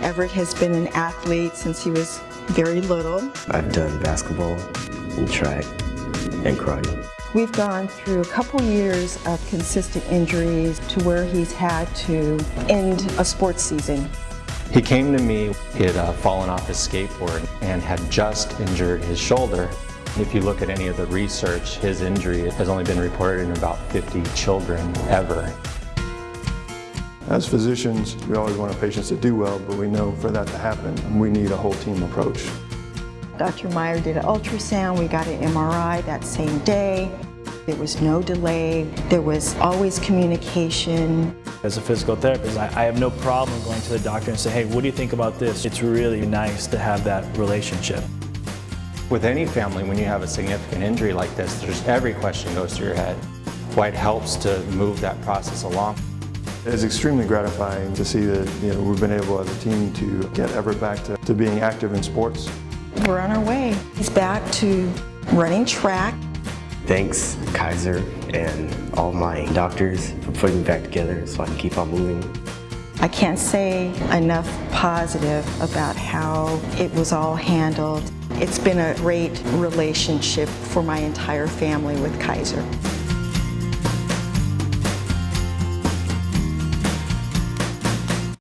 Everett has been an athlete since he was very little. I've done basketball and track and karate. We've gone through a couple years of consistent injuries to where he's had to end a sports season. He came to me, he had uh, fallen off his skateboard and had just injured his shoulder. If you look at any of the research, his injury has only been reported in about 50 children ever. As physicians, we always want our patients to do well, but we know for that to happen, we need a whole team approach. Dr. Meyer did an ultrasound, we got an MRI that same day. There was no delay, there was always communication. As a physical therapist, I, I have no problem going to the doctor and say, hey, what do you think about this? It's really nice to have that relationship. With any family, when you have a significant injury like this, there's every question goes through your head. Why it helps to move that process along. It's extremely gratifying to see that you know, we've been able as a team to get Everett back to, to being active in sports. We're on our way. He's back to running track. Thanks Kaiser and all my doctors for putting me back together so I can keep on moving. I can't say enough positive about how it was all handled. It's been a great relationship for my entire family with Kaiser.